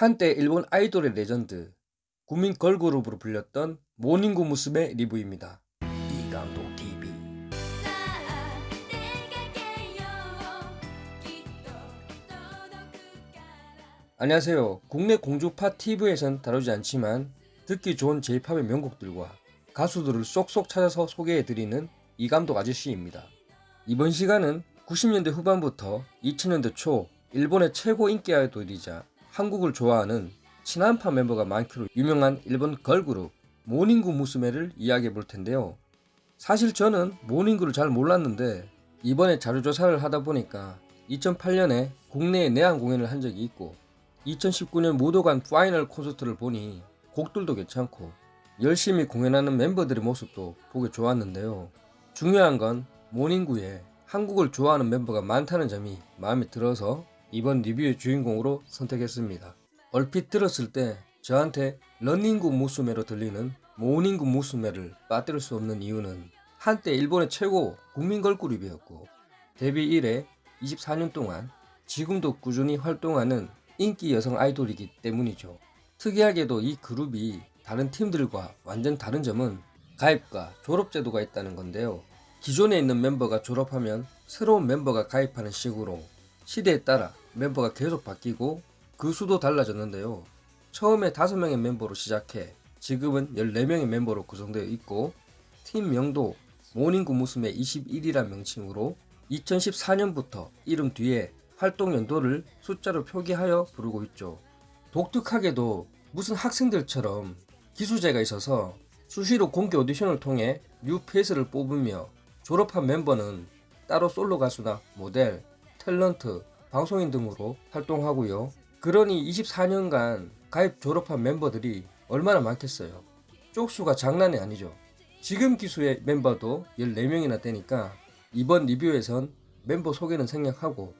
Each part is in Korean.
한때 일본 아이돌의 레전드, 국민 걸그룹으로 불렸던 모닝구 무스메의 리뷰입니다. 이감독 TV 안녕하세요. 국내 공중파 TV에선 다루지 않지만 듣기 좋은 제이팝의 명곡들과 가수들을 쏙쏙 찾아서 소개해드리는 이감독 아저씨입니다. 이번 시간은 90년대 후반부터 2000년대 초 일본의 최고 인기 아이돌이자 한국을 좋아하는 친한파 멤버가 많기로 유명한 일본 걸그룹 모닝구 무스메를 이야기해 볼 텐데요. 사실 저는 모닝구를 잘 몰랐는데 이번에 자료조사를 하다 보니까 2008년에 국내에 내한 공연을 한 적이 있고 2019년 무도관 파이널 콘서트를 보니 곡들도 괜찮고 열심히 공연하는 멤버들의 모습도 보기 좋았는데요. 중요한 건 모닝구에 한국을 좋아하는 멤버가 많다는 점이 마음에 들어서 이번 리뷰의 주인공으로 선택했습니다. 얼핏 들었을 때 저한테 런닝구 무스메로 들리는 모닝구 무스메를 빠뜨릴 수 없는 이유는 한때 일본의 최고 국민 걸그룹이었고 데뷔 이래 24년 동안 지금도 꾸준히 활동하는 인기 여성 아이돌이기 때문이죠. 특이하게도 이 그룹이 다른 팀들과 완전 다른 점은 가입과 졸업 제도가 있다는 건데요. 기존에 있는 멤버가 졸업하면 새로운 멤버가 가입하는 식으로 시대에 따라 멤버가 계속 바뀌고 그 수도 달라졌는데요. 처음에 5명의 멤버로 시작해 지금은 14명의 멤버로 구성되어 있고 팀명도 모닝구 무스메 21이란 명칭으로 2014년부터 이름 뒤에 활동 연도를 숫자로 표기하여 부르고 있죠. 독특하게도 무슨 학생들처럼 기수제가 있어서 수시로 공개 오디션을 통해 뉴 페이스를 뽑으며 졸업한 멤버는 따로 솔로 가수나 모델, 탤런트, 방송인 등으로 활동하고요. 그러니 24년간 가입 졸업한 멤버들이 얼마나 많겠어요. 쪽수가 장난이 아니죠. 지금 기수의 멤버도 14명이나 되니까 이번 리뷰에선 멤버 소개는 생략하고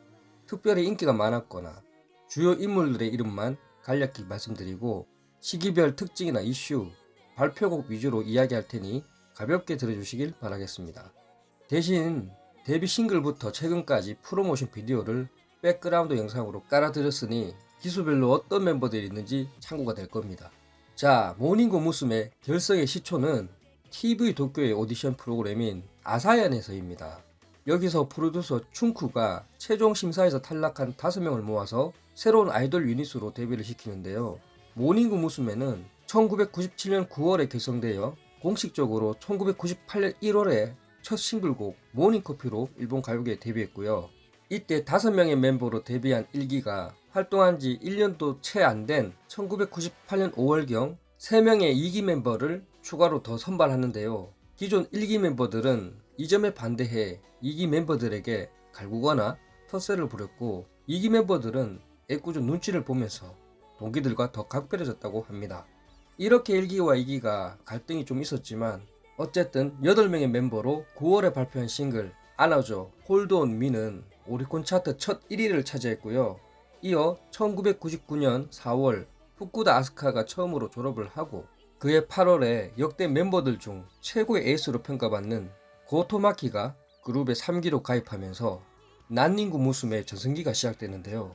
특별히 인기가 많았거나 주요 인물들의 이름만 간략히 말씀드리고 시기별 특징이나 이슈, 발표곡 위주로 이야기할 테니 가볍게 들어주시길 바라겠습니다. 대신 데뷔 싱글부터 최근까지 프로모션 비디오를 백그라운드 영상으로 깔아드렸으니 기수별로 어떤 멤버들이 있는지 참고가 될 겁니다. 자, 모닝구 무스메의 결성의 시초는 TV 도쿄의 오디션 프로그램인 아사얀에서입니다. 여기서 프로듀서 춘쿠가 최종 심사에서 탈락한 5명을 모아서 새로운 아이돌 유닛으로 데뷔를 시키는데요. 모닝구 무스메는 1997년 9월에 결성되어 공식적으로 1998년 1월에 첫 싱글곡 모닝커피로 일본 가요계에 데뷔했고요. 이때 5명의 멤버로 데뷔한 1기가 활동한 지 1년도 채 안 된 1998년 5월경 3명의 2기 멤버를 추가로 더 선발하는데요. 기존 1기 멤버들은 이 점에 반대해 2기 멤버들에게 갈구거나 텃세를 부렸고 2기 멤버들은 애꿎은 눈치를 보면서 동기들과 더 각별해졌다고 합니다. 이렇게 1기와 2기가 갈등이 좀 있었지만 어쨌든 8명의 멤버로 9월에 발표한 싱글 안아줘 Hold on Me는 오리콘 차트 첫 1위를 차지했고요. 이어 1999년 4월 후쿠다 아스카가 처음으로 졸업을 하고 그해 8월에 역대 멤버들 중 최고의 에이스로 평가받는 고토마키가 그룹에 3기로 가입하면서 모닝구 무스메 전성기가 시작되는데요.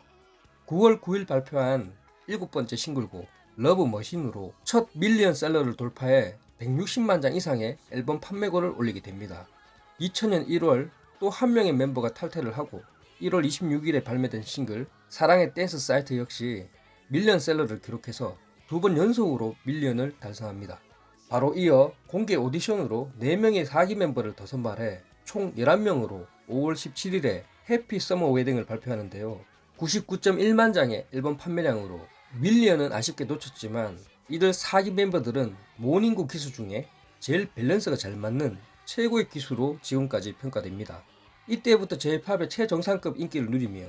9월 9일 발표한 일곱 번째 싱글곡 Love Machine으로 첫 밀리언 셀러를 돌파해 160만 장 이상의 앨범 판매고를 올리게 됩니다. 2000년 1월 또 한 명의 멤버가 탈퇴를 하고 1월 26일에 발매된 싱글 사랑의 Dance Site 역시 밀리언 셀러를 기록해서 두 번 연속으로 million을 달성합니다. 바로 이어 공개 오디션으로 4명의 4기 멤버를 더 선발해 총 11명으로 5월 17일에 Happy Summer Wedding을 발표하는데요. 99.1만 장의 앨범 판매량으로 million은 아쉽게 놓쳤지만 이들 4기 멤버들은 모닝구 기수 중에 제일 밸런스가 잘 맞는 최고의 기수로 지금까지 평가됩니다. 이때부터 J-팝의 최정상급 인기를 누리며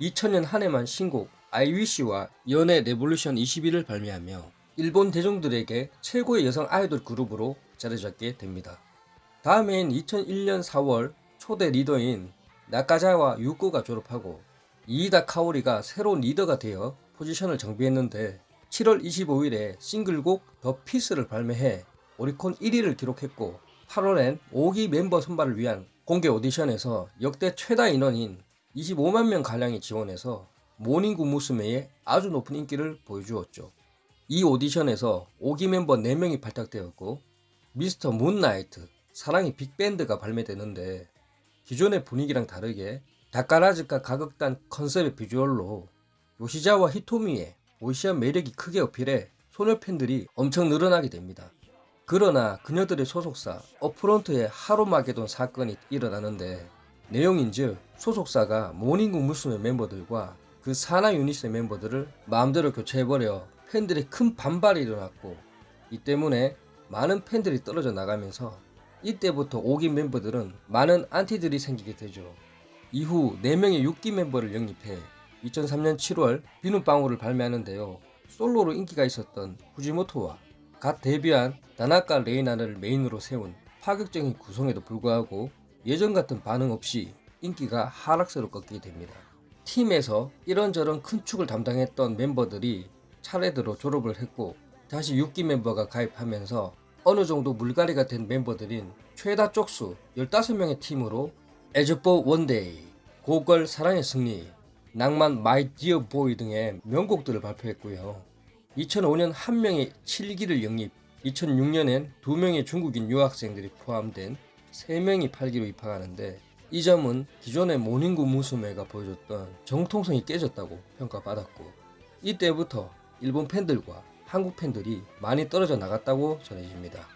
2000년 한 해만 신곡 I Wish와 연애 Revolution 21을 발매하며 일본 대중들에게 최고의 여성 아이돌 그룹으로 자리 잡게 됩니다. 다음해인 2001년 4월 초대 리더인 나카자와 유코가 졸업하고 이이다 카오리가 새로운 리더가 되어 포지션을 정비했는데 7월 25일에 싱글곡 The Peace를 발매해 오리콘 1위를 기록했고 8월엔 5기 멤버 선발을 위한 공개 오디션에서 역대 최다 인원인 25만 명 가량이 지원해서 모닝구 무스메의 아주 높은 인기를 보여주었죠. 이 오디션에서 5기 멤버 4명이 발탁되었고 Mr. Moonlight, 사랑의 빅밴드가 발매되는데 기존의 분위기랑 다르게 다카라즈카 가극단 컨셉의 비주얼로 요시자와 히토미의 보이시한 매력이 크게 어필해 소녀 팬들이 엄청 늘어나게 됩니다. 그러나 그녀들의 소속사 업프론트의 하로마게돈 사건이 일어나는데 내용인즉 소속사가 모닝구 무스메 멤버들과 그 산하 유닛의 멤버들을 마음대로 교체해버려 팬들의 큰 반발이 일어났고 이 때문에 많은 팬들이 떨어져 나가면서 이때부터 5기 멤버들은 많은 안티들이 생기게 되죠. 이후 4명의 6기 멤버를 영입해 2003년 7월 비누방울을 발매하는데요. 솔로로 인기가 있었던 후지모토와 갓 데뷔한 다나카 레이나를 메인으로 세운 파격적인 구성에도 불구하고 예전 같은 반응 없이 인기가 하락세로 꺾이게 됩니다. 팀에서 이런저런 큰 축을 담당했던 멤버들이 차례대로 졸업을 했고 다시 6기 멤버가 가입하면서 어느 정도 물갈이가 된 멤버들인 최다 쪽수 15명의 팀으로 As for One Day, Go Girl 사랑의 승리, 낭만 My Dear Boy 등의 명곡들을 발표했고요. 2005년 한 명의 7기를 영입, 2006년엔 두 명의 중국인 유학생들이 포함된 3명이 8기로 입학하는데 이 점은 기존의 모닝구 무스메가 보여줬던 정통성이 깨졌다고 평가받았고 이때부터 일본 팬들과 한국 팬들이 많이 떨어져 나갔다고 전해집니다.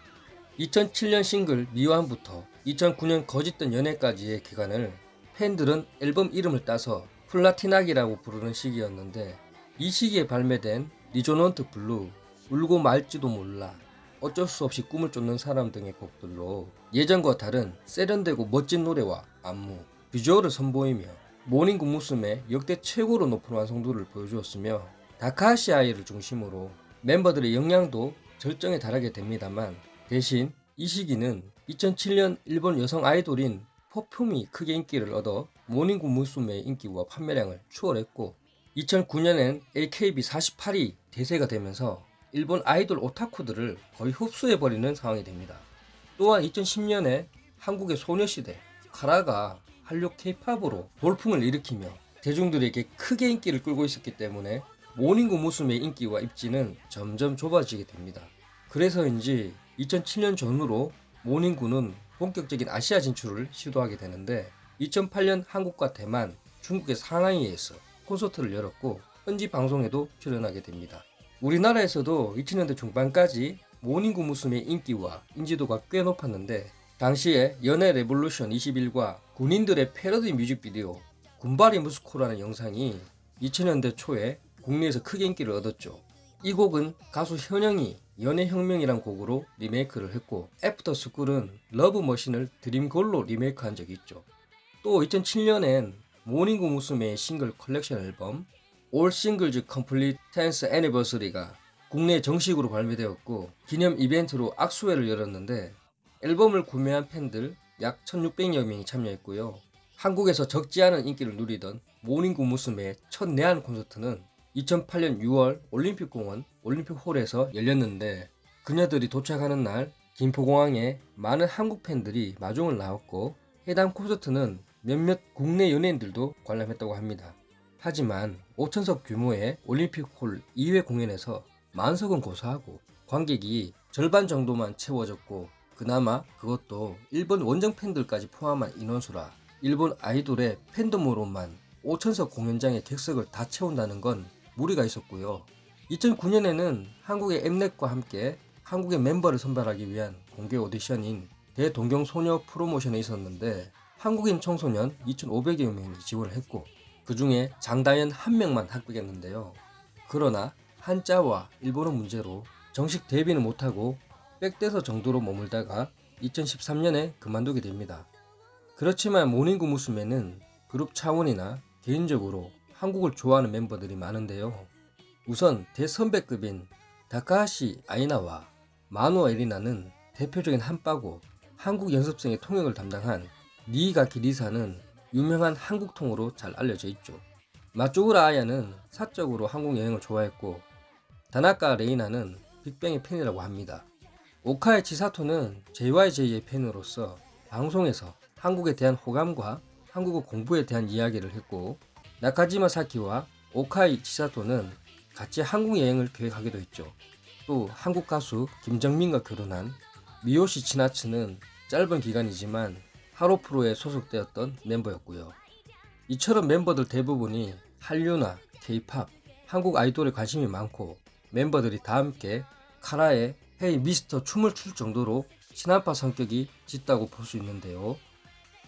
2007년 싱글 미완부터 2009년 거짓된 연애까지의 기간을 팬들은 앨범 이름을 따서 플라티나기라고 부르는 시기였는데 이 시기에 발매된 Resonant Blue, 울고 말지도 몰라, 어쩔 수 없이 꿈을 쫓는 사람 등의 곡들로 예전과 다른 세련되고 멋진 노래와 안무, 비주얼을 선보이며 모닝구 무스메 역대 최고로 높은 완성도를 보여주었으며 다카하시 아이를 중심으로 멤버들의 역량도 절정에 달하게 됩니다만 대신 이 시기는 2007년 일본 여성 아이돌인 퍼퓸이 크게 인기를 얻어 모닝구 무스메의 인기와 판매량을 추월했고 2009년엔 AKB48이 대세가 되면서 일본 아이돌 오타쿠들을 거의 흡수해버리는 상황이 됩니다. 또한 2010년에 한국의 소녀시대 카라가 한류 케이팝으로 돌풍을 일으키며 대중들에게 크게 인기를 끌고 있었기 때문에 모닝구 무스메의 인기와 입지는 점점 좁아지게 됩니다. 그래서인지 2007년 전후로 모닝구는 본격적인 아시아 진출을 시도하게 되는데 2008년 한국과 대만, 중국의 상하이에서 콘서트를 열었고 현지 방송에도 출연하게 됩니다. 우리나라에서도 2000년대 중반까지 모닝구 무스메의 인기와 인지도가 꽤 높았는데 당시에 연애 Revolution 21과 군인들의 패러디 뮤직비디오 군바리 무스메라는 영상이 2000년대 초에 국내에서 크게 인기를 얻었죠. 이 곡은 가수 현영이 연애혁명이란 곡으로 리메이크를 했고 애프터 스쿨은 러브머신을 드림걸로 리메이크한 적이 있죠. 또 2007년엔 모닝구 무스메의 싱글 컬렉션 앨범 All Singles Complete 10th Anniversary가 국내에 정식으로 발매되었고 기념 이벤트로 악수회를 열었는데 앨범을 구매한 팬들 약 1600여 명이 참여했고요. 한국에서 적지 않은 인기를 누리던 모닝구 무스메의 첫 내한 콘서트는 2008년 6월 올림픽공원 올림픽홀에서 열렸는데 그녀들이 도착하는 날 김포공항에 많은 한국 팬들이 마중을 나왔고 해당 콘서트는 몇몇 국내 연예인들도 관람했다고 합니다. 하지만 5천석 규모의 올림픽홀 2회 공연에서 만석은 고사하고 관객이 절반 정도만 채워졌고 그나마 그것도 일본 원정 팬들까지 포함한 인원수라 일본 아이돌의 팬덤으로만 5천석 공연장의 객석을 다 채운다는 건 무리가 있었고요. 2009년에는 한국의 엠넷과 함께 한국의 멤버를 선발하기 위한 공개 오디션인 대동경 소녀 프로모션에 있었는데 한국인 청소년 2,500여 명이 지원을 했고 그 중에 장다연 한 명만 합격했는데요. 그러나 한자와 일본어 문제로 정식 데뷔는 못하고 백대서 정도로 머물다가 2013년에 그만두게 됩니다. 그렇지만 모닝구 무스메는 그룹 차원이나 개인적으로 한국을 좋아하는 멤버들이 많은데요. 우선 대선배급인 다카하시 아이나와 마누아 에리나는 대표적인 한빠고 한국 연습생의 통역을 담당한 니가 기리사는 유명한 한국통으로 잘 알려져 있죠. 마쭈우라 아야는 사적으로 한국 여행을 좋아했고 다나카 레이나는 빅뱅의 팬이라고 합니다. 오카의 치사토는 JYJ의 팬으로서 방송에서 한국에 대한 호감과 한국어 공부에 대한 이야기를 했고 나카지마 사키와 오카이 치사토는 같이 한국 여행을 계획하기도 했죠. 또 한국 가수 김정민과 결혼한 미요시 치나츠는 짧은 기간이지만 하로프로에 소속되었던 멤버였고요. 이처럼 멤버들 대부분이 한류나 케이팝, 한국 아이돌에 관심이 많고 멤버들이 다 함께 카라의 헤이 미스터 춤을 출 정도로 친한파 성격이 짙다고 볼 수 있는데요.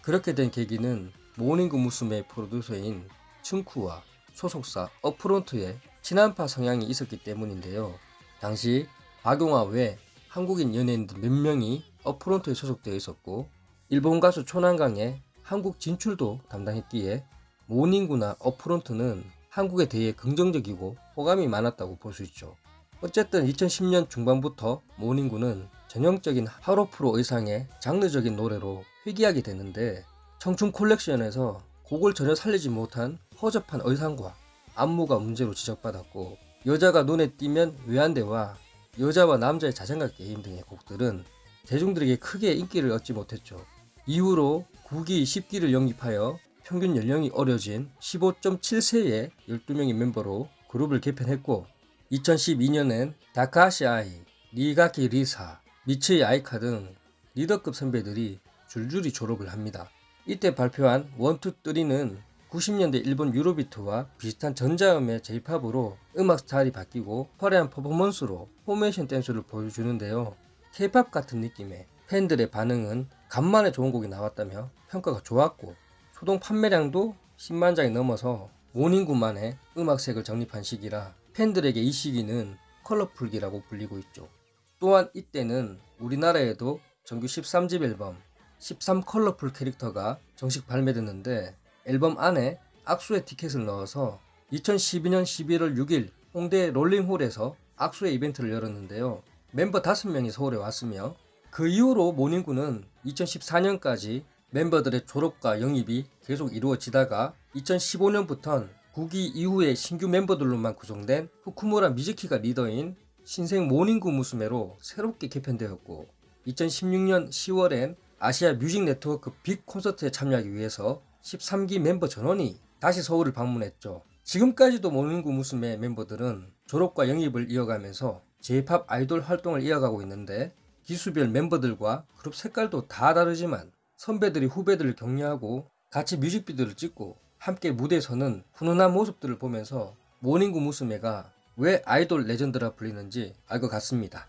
그렇게 된 계기는 모닝구 무스메의 프로듀서인 춘쿠와 소속사 어프론트에 친한파 성향이 있었기 때문인데요. 당시 박용화 외 한국인 연예인들 몇 명이 어프론트에 소속되어 있었고 일본 가수 초난강의 한국 진출도 담당했기에 모닝구나 어프론트는 한국에 대해 긍정적이고 호감이 많았다고 볼 수 있죠. 어쨌든 2010년 중반부터 모닝구는 전형적인 하로프로 의상의 장르적인 노래로 회귀하게 되는데 청춘 콜렉션에서 곡을 전혀 살리지 못한 허접한 의상과 안무가 문제로 지적받았고 여자가 눈에 띄면 외환대와 여자와 남자의 자전거 게임 등의 곡들은 대중들에게 크게 인기를 얻지 못했죠. 이후로 9기, 10기를 영입하여 평균 연령이 어려진 15.7세의 12명의 멤버로 그룹을 개편했고 2012년엔 다카시 아이, 니가키 리사, 미츠이 아이카 등 리더급 선배들이 줄줄이 졸업을 합니다. 이때 발표한 1, 2, 3는 90년대 일본 Eurobeat와 비슷한 전자음의 J-pop으로 음악 스타일이 바뀌고 화려한 퍼포먼스로 포메이션 댄스를 보여주는데요. K-pop 같은 느낌의 팬들의 반응은 간만에 좋은 곡이 나왔다며 평가가 좋았고 초동 판매량도 10만 장이 넘어서 모닝구만의 음악색을 정립한 시기라 팬들에게 이 시기는 컬러풀기라고 불리고 있죠. 또한 이때는 우리나라에도 정규 13집 앨범 13 Colorful Character가 정식 발매됐는데 앨범 안에 악수회 티켓을 넣어서 2012년 11월 6일 홍대 롤링홀에서 악수회 이벤트를 열었는데요. 멤버 5명이 서울에 왔으며 그 이후로 모닝구는 2014년까지 멤버들의 졸업과 영입이 계속 이루어지다가 2015년부턴 9기 이후에 신규 멤버들로만 구성된 후쿠무라 미즈키가 리더인 신생 모닝구 무스메로 새롭게 개편되었고 2016년 10월엔 Asia Music Network Big Concert에 참여하기 위해서 13기 멤버 전원이 다시 서울을 방문했죠. 지금까지도 모닝구 무스메 멤버들은 졸업과 영입을 이어가면서 J-pop 아이돌 활동을 이어가고 있는데 기수별 멤버들과 그룹 색깔도 다 다르지만 선배들이 후배들을 격려하고 같이 뮤직비디오를 찍고 함께 무대에 서는 훈훈한 모습들을 보면서 모닝구 무스메가 왜 아이돌 레전드라 불리는지 알 것 같습니다.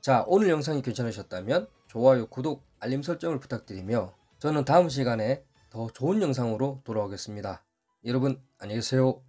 자 오늘 영상이 괜찮으셨다면 좋아요, 구독, 알림 설정을 부탁드리며 저는 다음 시간에 더 좋은 영상으로 돌아오겠습니다. 여러분 안녕히 계세요.